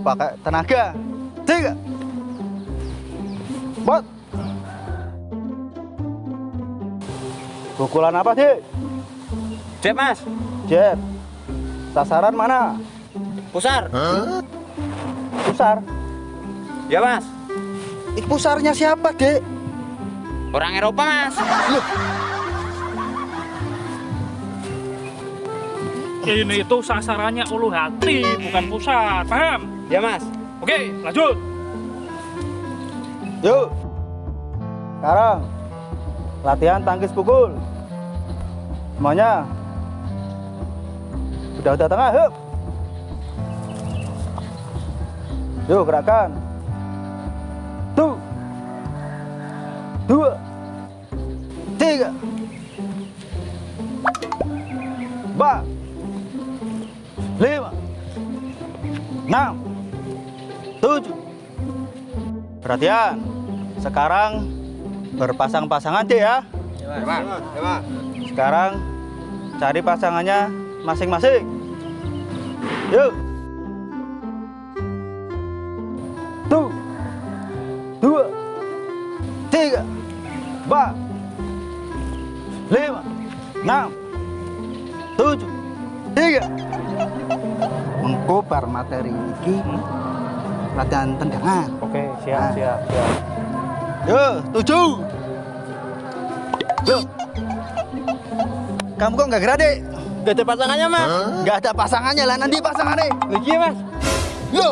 Pakai tenaga. Tiga. Bot. Pukulan apa, Dik? Cek mas, Jeb. Sasaran mana? pusar. Pusar. Ya mas, Ih, pusarnya siapa, Dek? orang Eropa mas. Ini itu sasarannya ulu hati, bukan pusat. Paham? Ya mas. Oke, lanjut. Yuk. Sekarang latihan tangkis pukul. Semuanya. Udah udah tengah, yuk. Yuk, gerakan. Perhatian. Sekarang berpasang-pasangan deh ya. Ya. Ya. Sekarang cari pasangannya masing-masing. Yuk. Tuh. Dua. Tiga. Empat. Lima. Enam. Tujuh. Tiga. Mengkobar materi ini latihan tendangan. Oke, siap, siap, siap. Yo, tujuh. Yo. Kamu kok nggak gerak, Dek? Gak ada pasangannya mas. Nggak ada pasangannya lah, nanti pasangannya. Lagi mas. Yo.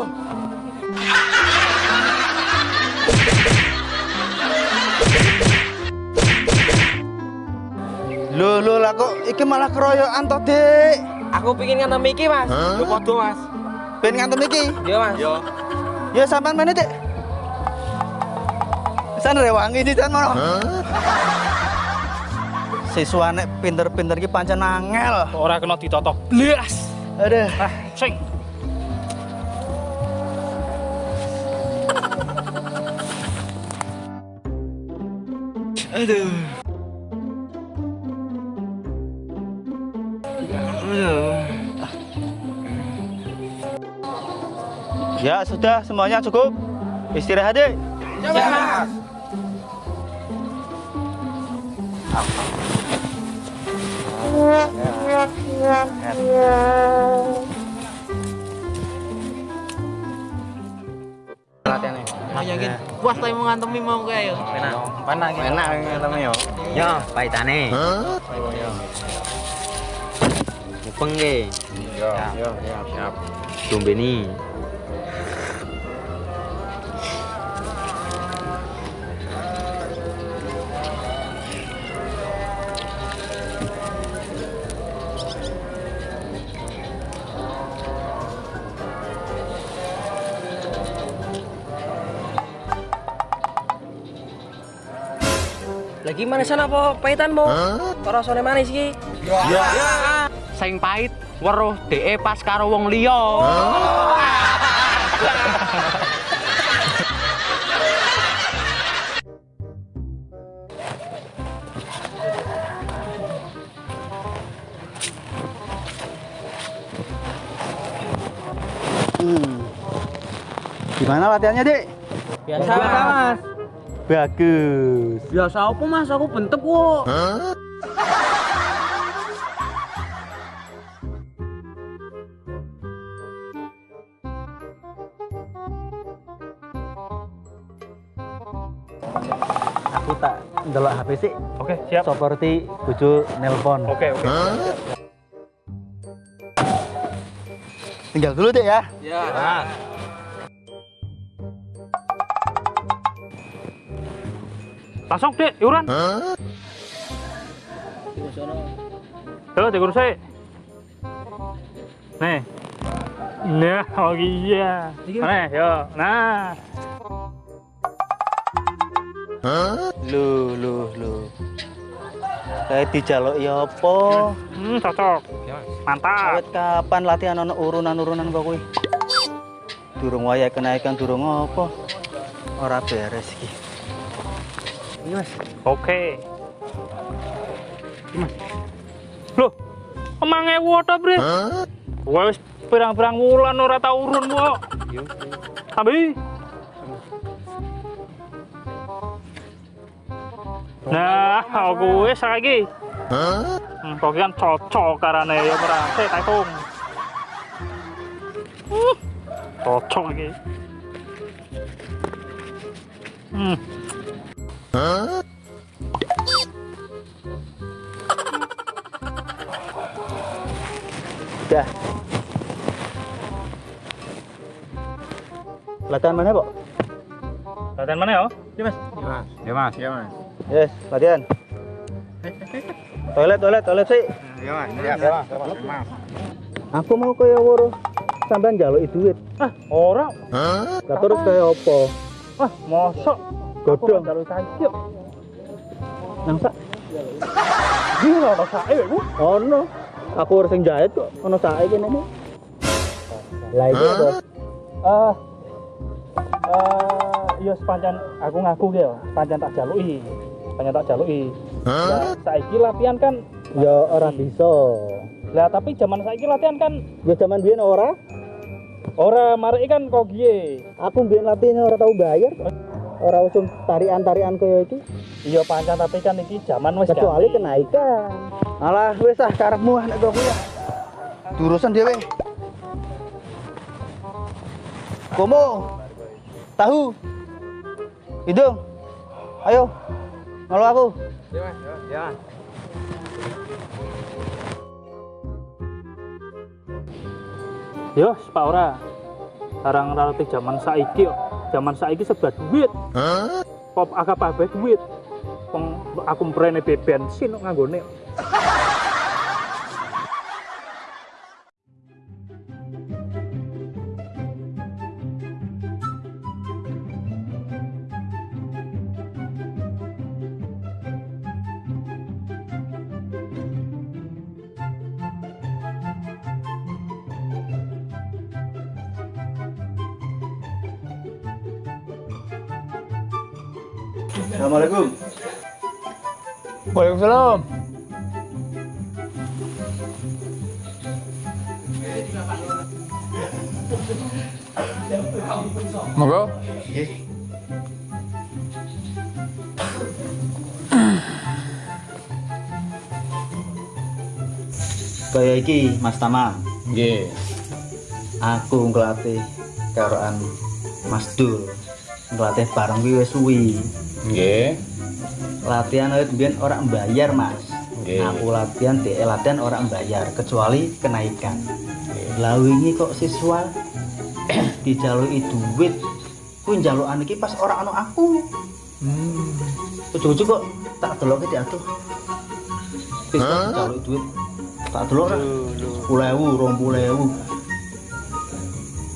Loh, loh lah kok iki malah keroyokan toh, Dek. Aku pingin ngantem iki mas. Yo podo mas. Ben ngantem iki. Iya mas. Yo. Ya sampean mana, Dek? Sana rewangi di sana. Siswa nek pinter-pinter ki pancen angel. Ora kena ditotok. Blas. Aduh. Ah, sing. Aduh. Ya sudah semuanya cukup. Istirahat deh. Ya Latihannya. Mau yakin puas tapi mau ngantemi mau kayak ya. Enak. Enak. Enak ngantemi yo. Yo, paitane. Mupeng ge. Yo, yo, siap, siap. Tumbeni. Lagi mana sana po paitan mo? Karo sone manis iki. Ya. Saing pahit weruh DE pas karo wong liya. Hmm. Gimana latihannya, Dek? Biasa Mas. Bagus. Biasa apa Mas? Aku bentek kok. Aku tak ndelok HP sih Oke, siap. seperti bojo nelpon. Oke, oke. Tinggal dulu, Dek ya. Ya. Langsung, Dek, iuran. Yo, dikurus ae. Nih. Nah, oh iya. Nih, yo. Nah. Lu, lu, lu. Kayak dijaluk ya apa? Hmm, cocok. Mantap. Awet kapan latihan ono urunan-urunan kok kuwi? Durung waya kenaikan durung apa? Ora beres iki. Ini Mas. Oke. Mas. Loh, emang ewu ta, Bre? Wes pirang-pirang wulan ora tau urun kok. Sambi. Nah, aku wis saiki. Hmm, kok kan cocok karane ya sik tak hitung. Uh, Cocok iki. Hmm. Dah. Latihan mana, Pak? Latihan mana ya? Iya, Mas. Ya mas, ya mas. Yes, latihan. Toilet, toilet, toilet sih. Ya mas, ya mas, ya mas. Aku mau kaya woro sampean njaluk duit. Ah, ora. Lah terus kaya apa? Ah, mosok Godhong. kalau saiki yo. Nang sak Gila ono sae iku. ono. Aku harus sing jahit kok ono sae kene iki. Lah iki apa? Eh eh yo sepanjang aku ngaku ki yo, sepanjang tak jaluki. Sepanjang tak jaluki. Lah saiki latihan kan Ya ora bisa. lah tapi zaman saiki latihan kan Ya zaman biyen ora. ora mareki kan kok giye. Aku biyen latihan ora tau bayar. Ora usum tarian-tarian kaya iki. Iya pancen tapi kan iki zaman wis Kecuali ganti. kenaikan. Alah wis ah karepmu nek kowe ya. Durusan dhewe. Komo. Tahu. Hidung. Ayo. Ngalo aku. Ya ya. Yo, Pak ora. Sekarang relatif zaman saiki yo. Zaman saiki sebelah duit. Pop agak kabeh duit. Aku mprene be bensin kok nganggone. Assalamualaikum. Waalaikumsalam. Monggo. Kaya iki Mas Tama. Nggih. Aku ngelatih karoan Mas Dul. Ngelatih bareng kuwi wis suwi. Nggih. Latihan awit biyen ora mbayar, Mas. Nggih. Aku latihan dhek latihan ora mbayar kecuali kenaikan. Lah wingi kok siswa dijaluki duit. Kuwi njalukan iki pas ora ana aku. Hmm. Ujug-ujug kok tak deloke diatur. Wis kok dijaluki duit. Tak delok ora. 10.000, 20.000.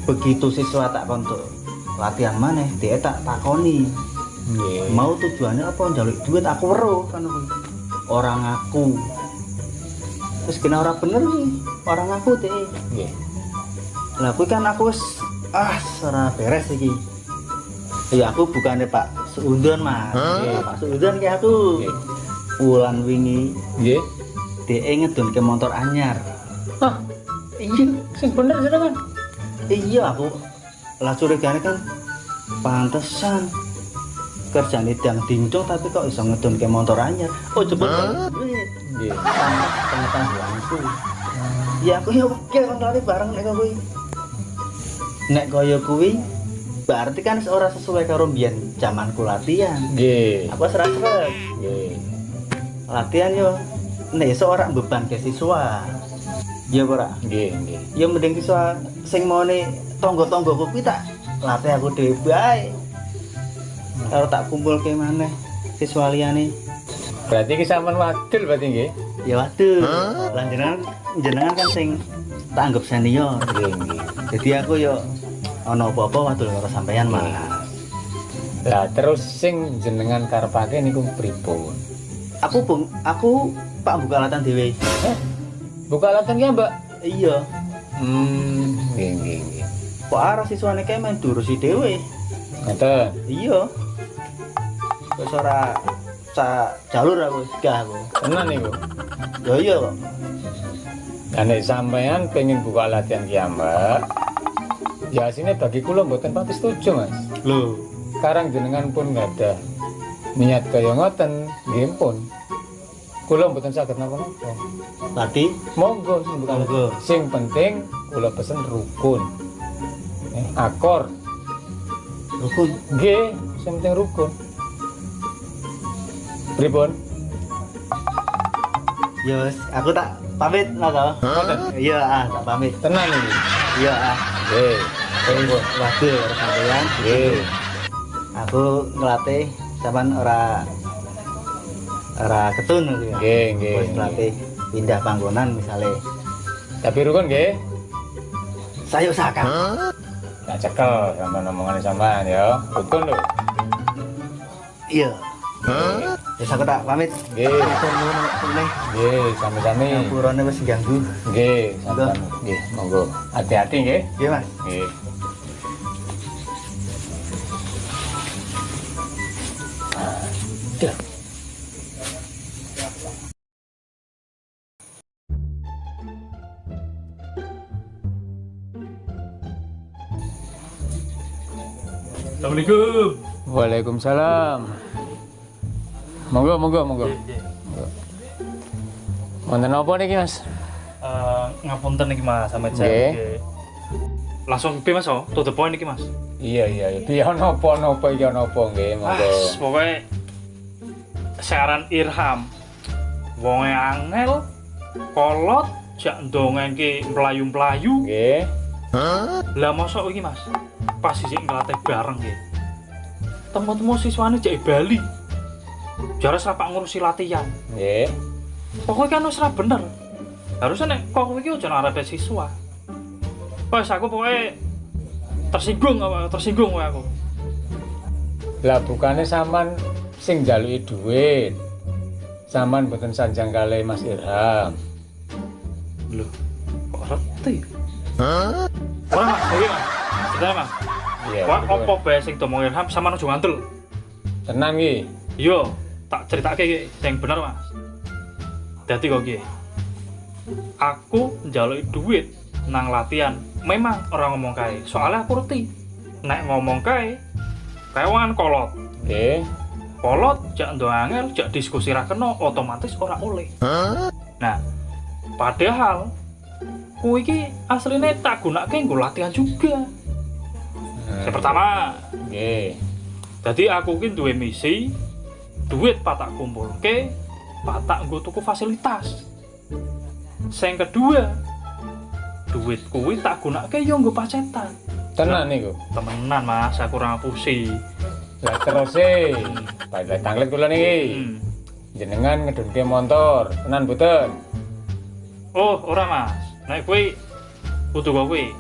Begitu siswa tak kontuk latihan maneh, dia tak takoni. Nggih. Mau tujuannya apa njaluk duit aku weruh kan. Orang aku. Terus kena orang bener nih, orang aku teh. Nggih. Lah kuwi kan aku ah ora beres iki. Ya aku bukannya Pak Seudon Mas. Ya, Pak Seudon kayak aku. Nggih. Wulan wingi Nggih. DE ngedon ke motor anyar. Hah, Iya, sing bener jenengan. iya aku lah curigane kan pantesan kerjane dang dingdong tapi kok iso ngedon ke motor anyar. Oh cepet duit. Nggih. Pengetahuanku. Ya aku ya oke lari bareng nek kuwi. Nek kaya kuwi berarti kan ora sesuai karo mbiyen zamanku latihan. Nggih. Aku seret. Nggih. Latihan yo nek iso ora beban ke siswa. Ya ora. Nggih, nggih. Ya mending siswa sing mone tangga-tangga kuwi tak latih aku dhewe bae. Kalau tak kumpul ke maneh siswa liyane. Berarti ki sampean wadul berarti nggih. Ya waduh. Lah jenengan jenengan kan sing tak anggap senior. Nggih, nggih. Jadi aku yo ana apa-apa wadul karo sampean Mas. Lah terus sing jenengan karepake niku pripun? Aku bung, aku Pak buka latihan dhewe. Eh, buka latihan ki, Mbak? Iya. Hmm, nggih, nggih, nggih. Kok arah siswane kae main durusi dhewe. Ngoten. Iya. Wis ora sa jalur aku gak aku. Tenan niku. Ya iya kok. Lah nek sampean pengen buka latihan ki, Mbak, Ya sini bagi kula mboten pati setuju Mas. Lho, Sekarang jenengan pun nggak ada niat kaya ngoten, nggih pun. Kula mboten saged napa-napa. tadi Monggo sing bukan Monggo. Sing penting kula pesen rukun. Eh, akor. rukun. Nggih, sing penting rukun. Pripun? Ya wis, aku tak pamit lah toh. Iya, ah, tak pamit. Tenan iki. Iya, ah. Nggih. Monggo. Waduh, ora sampeyan. Nggih. Aku ngelatih sampean ora ora ketun gitu ya. Nggih, nggih. Wis ngelatih pindah panggonan misalnya. Tapi rukun nggih. Saya usahakan. Tak cekel sama omongan sampean ya. Rukun lho. Iya. Wis aku tak pamit. Nggih. Matur nuwun nek Nggih, sami-sami. Ngapurane wis ganggu. Nggih, sampean. Nggih, monggo. Hati-hati nggih. Iya, Mas. Nggih. Assalamualaikum. Waalaikumsalam. Monggo, monggo, monggo. Wonten apa niki, Mas? Eh, ngapunten iki Mas sama. Nggih. Langsung piye Mas oh? To the point iki Mas. Iya, iya, iya. Piye ana apa napa iki ana apa nggih, Ah, monggo. pokoknya saran Irham. Wonge angel, kolot, jak ndongenke mlayu-mlayu. Nggih. Lah mosok iki Mas. Pas sisik ngelatih bareng nggih. Temu-temu siswane jek Bali. Jare serapak ngurusi latihan. Nggih. Pokoknya kan wis ra bener. Harusnya nek kok kowe iki aja ngarepe siswa. Wes aku pokoknya tersinggung apa tersinggung kowe aku. Lah bukane sampean sing njaluki dhuwit. Sampean mboten sanjang kali Mas Irham. Loh, kok reti? Hah? Ora Mas, iki Mas. Ceritanya Mas. Iya. Wah, betul. opo bae sing domong Irham sama ojo ngantul. Tenan iki. Yo, tak ceritake iki sing bener Mas. Dadi kok iki. Aku njaluki duit nang latihan. Memang orang ngomong kae. Soalnya aku ngerti. Nek ngomong kae, kewan kolot. Nggih. kolot jak ndo angel jak diskusi ra kena otomatis ora oleh nah padahal kuwi iki asline tak gunake nggo latihan juga Hmm. yang pertama Nggih. jadi aku ki duwe misi duit patak kumpulke patak nggo tuku fasilitas sing kedua duit kuwi tak gunake yo nggo pacetan Tenan niku. temenan mas aku ora ngapusi Lah terus e, pada tanglet kula niki. hmm. Jenengan ngedunke motor, tenan boten? Oh, ora Mas. Nek kuwi kudu kok kuwi.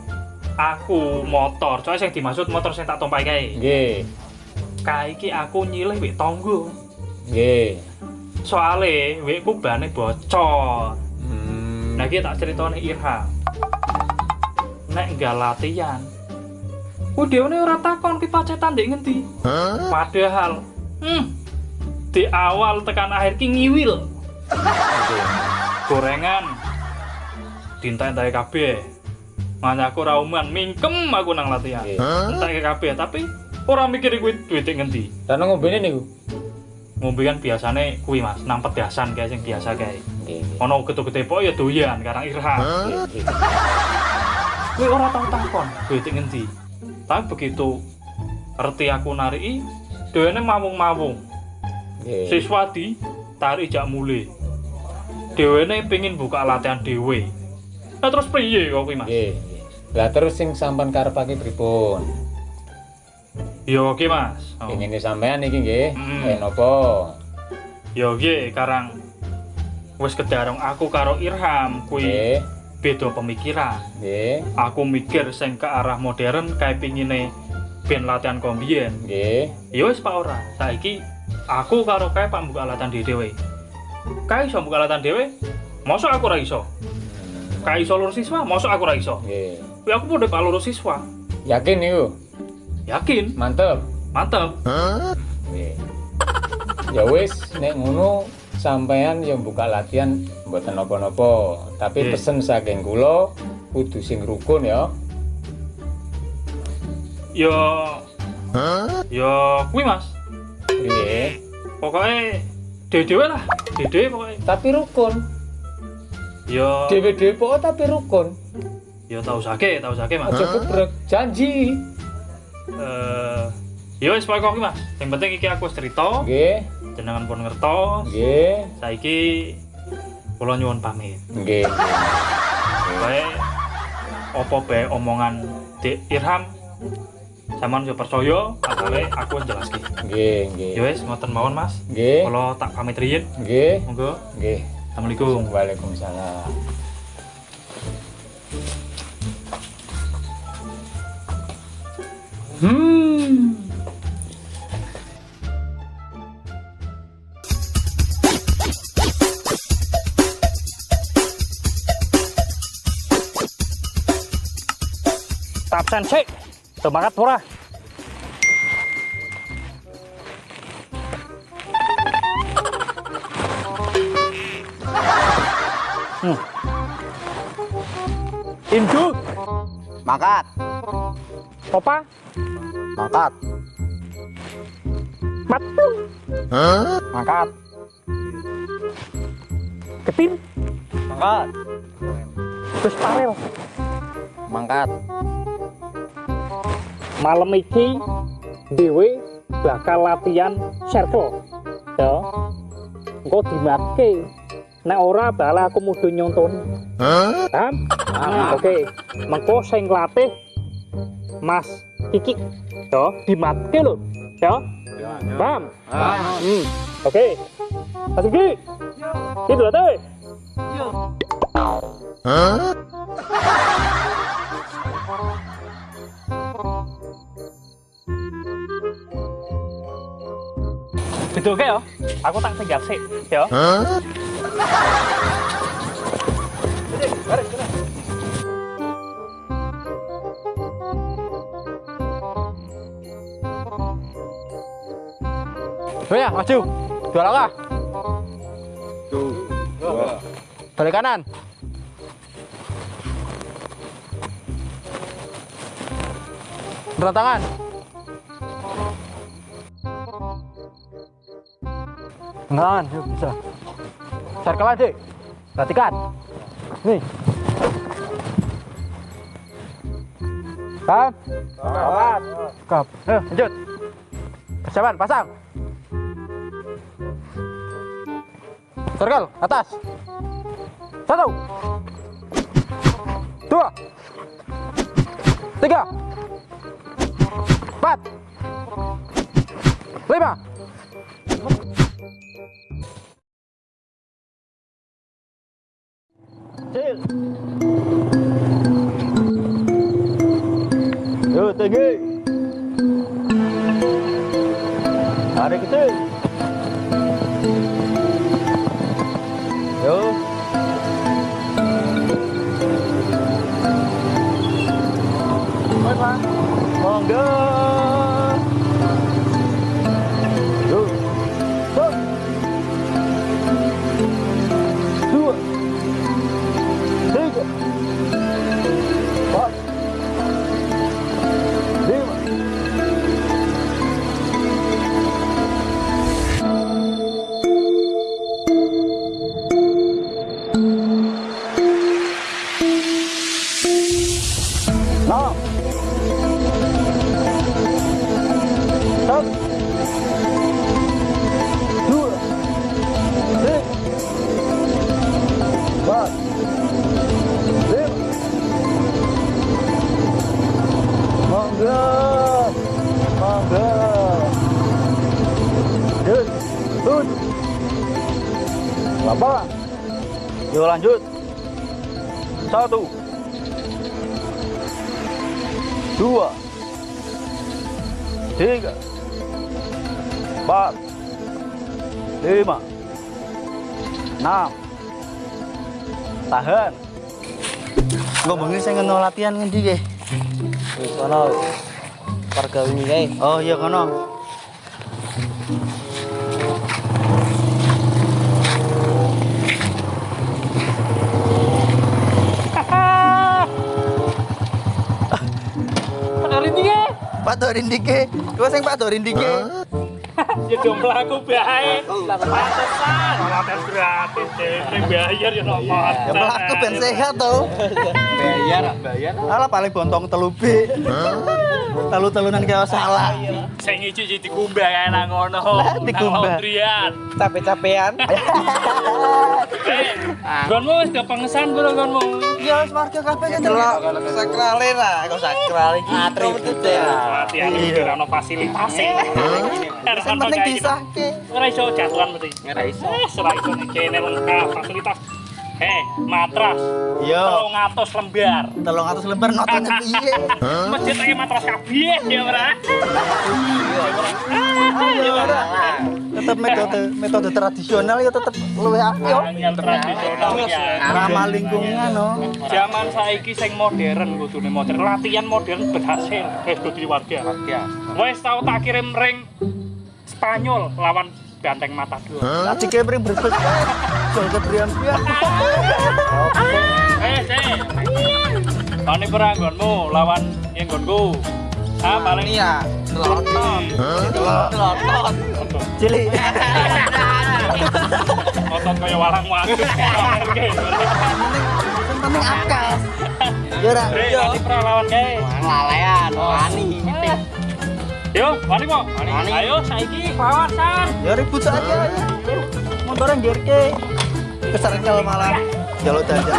Aku motor, soalnya sing dimaksud motor sing tak tumpahi kae. Nggih. Kae iki aku nyilih wik tonggo. Nggih. Soale wikku bane bocor. Hmm. Nah iki tak critane Irham. Nek enggak latihan. Ku dhewe ora takon ki pacetan ndek ngendi. Padahal hmm, di awal tekan akhir ki ngiwil. Gorengan dintai-entai kabeh Makanya aku rauman mingkem aku nang latihan Nggih. entek kabeh tapi ora mikir kuwi duit ngendi Lan ngombene niku. Ngombe kan biasane kuwi Mas nang pedasan kayak sing biasa Nggih. ono gede-gede pok ya doyan karang Nggih. kuwi ora tau takon duit ngendi tapi begitu ngerti aku nariki dhewe mawung-mawung Nggih. siswa di tarik jak mulai dhewene pengen buka latihan dhewe nah terus priye kok kuwi Mas. Lah terus sing sampean karepake pripun? Ya oke mas. Oh. Pengene sampean iki nggih. Hmm. Eh napa? Ya oke karang wis kedarung aku karo Irham kuwi Nggih. beda pemikiran. Nggih. Aku mikir sing ke arah modern kayak pingine ben latihan kombien. Nggih. Ya wis Pak ora. Saiki aku karo kae Pak buka latihan dhewe. Kae iso buka latihan dhewe? Mosok aku ora iso. Kae iso lurus siswa, mosok aku ora iso. Nggih. Kuwi aku padha Pak lurus siswa. Yakin niku? Yakin, Mantep. mantep. Ya wis nek ngono sampean ya buka latihan mboten napa-napa, tapi Nggih. pesen saking kula kudu sing rukun ya. Yo Yo kuwi Mas. Nggih. Pokoknya dhewe lah, dhewe pokoknya. Tapi rukun. Yo Dewe-dewe pokoke tapi rukun. yo tahu sake, tahu sake Mas. Aja gebrek janji. Eh yo wis pokoke Mas. Yang penting iki aku wis cerita, Nggih. jenengan pun ngertos. Nggih. Saiki kula nyuwun pamit. Nggih. Bae apa bae omongan Dik Irham Saman yo percaya, asale aku jelaske. Nggih, nggih. Ya wis ngoten mawon Mas. Nggih. Kula tak pamit riyin. Nggih. Monggo. Nggih. Assalamualaikum. Waalaikumsalam. Hmm. Tak absen sik. Semangat pura. Hmm. Indu, Mangkat, Opa, mangkat, Matung, mangkat, Ketin, mangkat, Gus Parel. mangkat. Malam iki dhewe bakal latihan circle. Ya. Engko dimatke. Nek ora bakal aku mudho nyontoni. Paham? Nah, Oke. Mengko sing latih Mas Kiki. Ya, dimatke lho. Ya. Paham? Hmm. Oke. Mas Kiki. Itu latih. Betul ke ya? Aku tak tinggal sih, ya. Oh ya, maju. Dua langkah. Balik kanan. Berat tangan. Yuk bisa. Circle aja. Perhatikan. Nih. Kan? Kap. Ayo, lanjut. Persiapan, pasang. Circle, atas. Satu. Dua. Tiga. Empat. Lima. Yo, tinggi. Tarik kecil. Monggo. 6 tahan. Gue bengi saya ngenol latihan ngendi ge? Wis kono warga wingi kae. Oh iya kono Pak Dorindike, gue sing Pak Dorindike. Ya do mlaku bae. Pantesan ora tes gratis dene bayar ya nomor. Ya mlaku ben sehat to. Bayar, bayar. Alah paling bontong telu B. Telu-telunan kaya salah. Sing ngiji dikumbah kae nang ngono. Lah, dikumbah. Trian. Capek-capean. Eh, gonmu wis kepengesan bro gonmu. Ya wis warga kabeh kan Delok sakrale lah, kok sakral iki. Atribut Latihan iki ora ono fasilitasé. Sing penting disahke. Ora iso jatuhan mesti. Ora iso. Eh, ora iso kene lengkap fasilitas. Eh, matras. Yo, 300 lembar. 300 lembar notone piye? Masjid ae matras kabeh ya ora. Ya ora. Tetep metode metode tradisional ya tetep luwih apik yo. Yang tradisional ya. Ramah lingkungan no. Zaman saiki sing modern kudune modern. Latihan modern berhasil guys kudu warga. Ya. Wes tau tak kirim ring Spanyol lawan Banteng Matador. Lah dikepring berbes. Jol kebrian pian. Eh, sih. Tani peranggonmu lawan yang gonku. Ah, paling Iya, teloton. Teloton. Cilik. otot kaya walang waduk. Sing penting akal. Ya. Eh, tani perang lawan kae. Lalean, wani. Yo, wani po. Ayo saiki kawasan. Ya ribut saja. Motornya ngirke. Keserkel malah. Jalur jajan.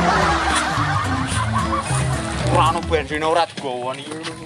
Ora ono bensin ora digawa iki.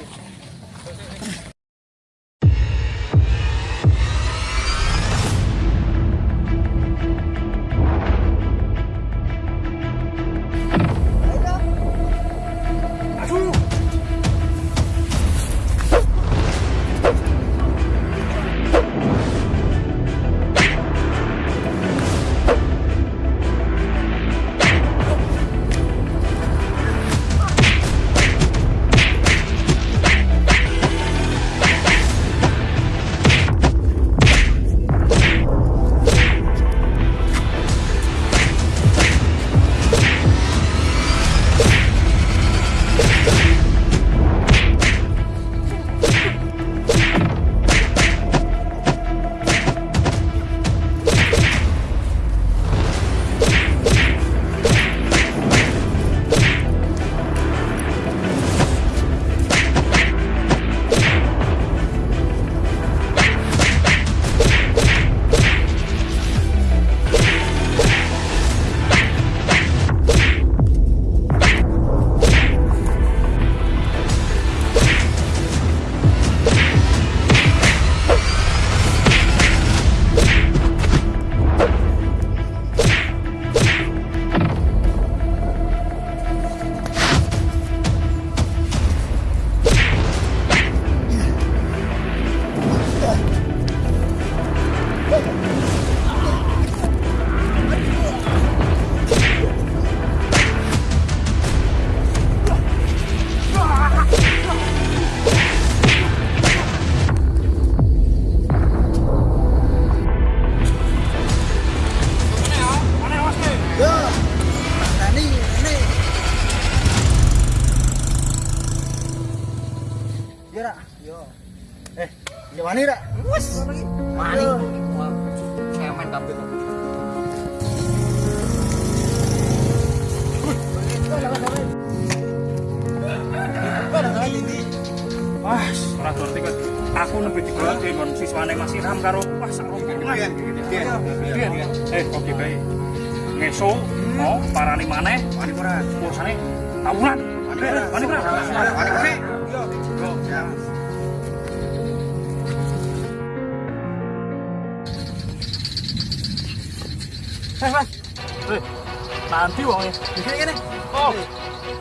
Wonge. Iki ngene. Oh.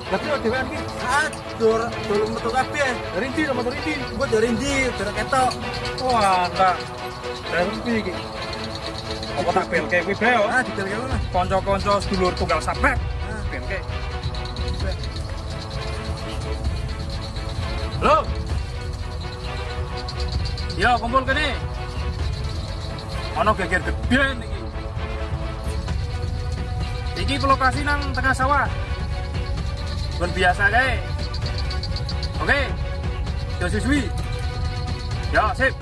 Lah kok dhewean iki? Ah, dur dur metu kabeh. Dari ndi sama dari ndi? Gua dari ndi, dur ketok. Wah, enggak. Dari iki? Apa tak belke kuwi bae yo? Ah. Kanca-kanca sedulur tunggal. Belke. Halo. Yo, kumpul kene. Ono geger gede iki. Iki lokasi nang tengah sawah. Bukan biasa kae. Oke. Yo siswi. Ya, sip.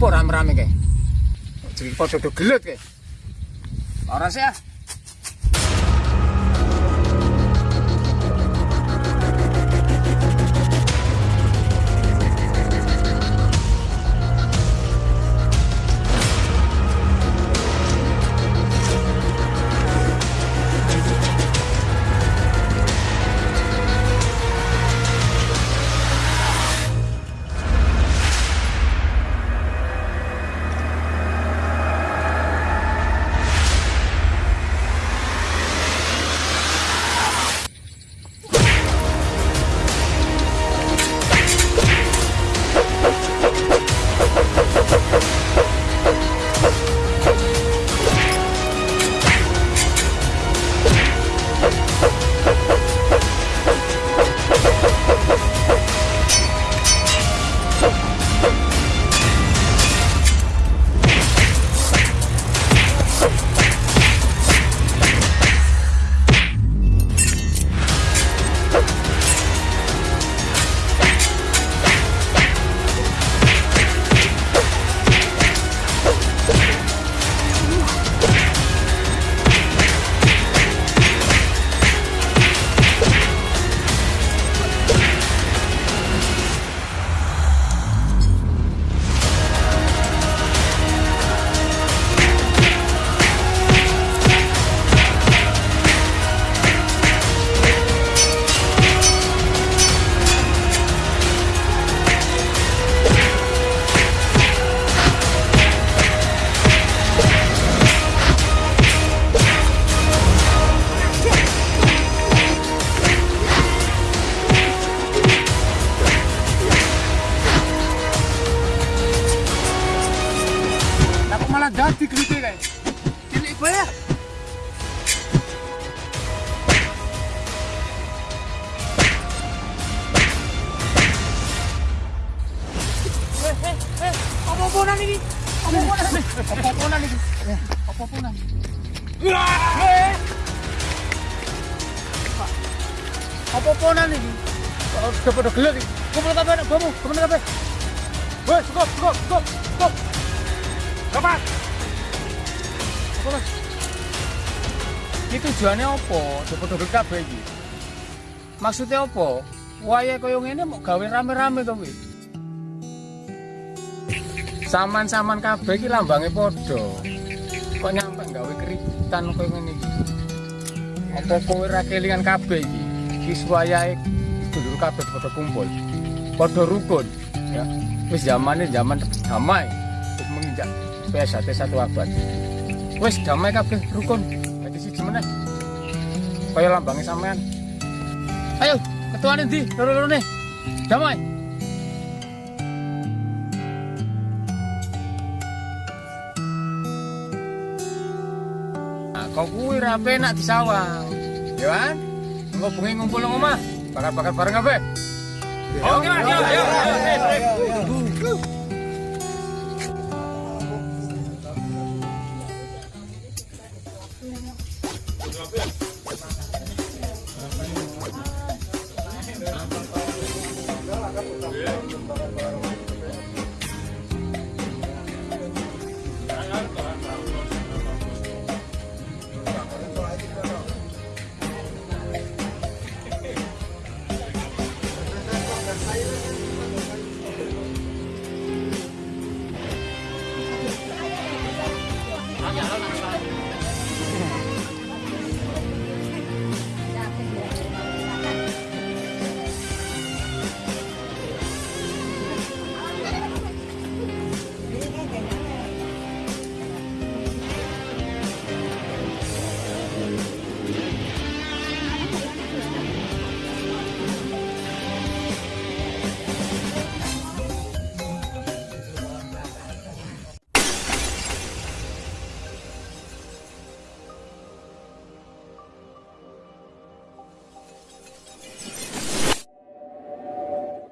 Apa rame-rame kae? Jadi do gelut kae. Ora sih ah. Tujuannya apa? Coba dodol kabeh iki. Maksudnya apa? Waya kaya ngene mau gawe rame-rame to kuwi. Saman-saman kabeh iki lambange padha. Kok nyampe gawe keributan kaya ngene iki. Apa kowe ra kelingan kabeh iki? Iki wayahe dulur padha kumpul. Padha rukun, ya. Wis zamane zaman damai. Wis menginjak PSAT satu abad. Wis damai kabeh rukun. Kaya lambange sampean. Ayo, ketuane ndi? Loro-lorone. Damai. Nah, kau kuwi ra penak disawang. Ya kan? Engko bengi ngumpul nang omah. Bakar-bakar bareng kabeh. Oke, Mas. Yo, yo, yo.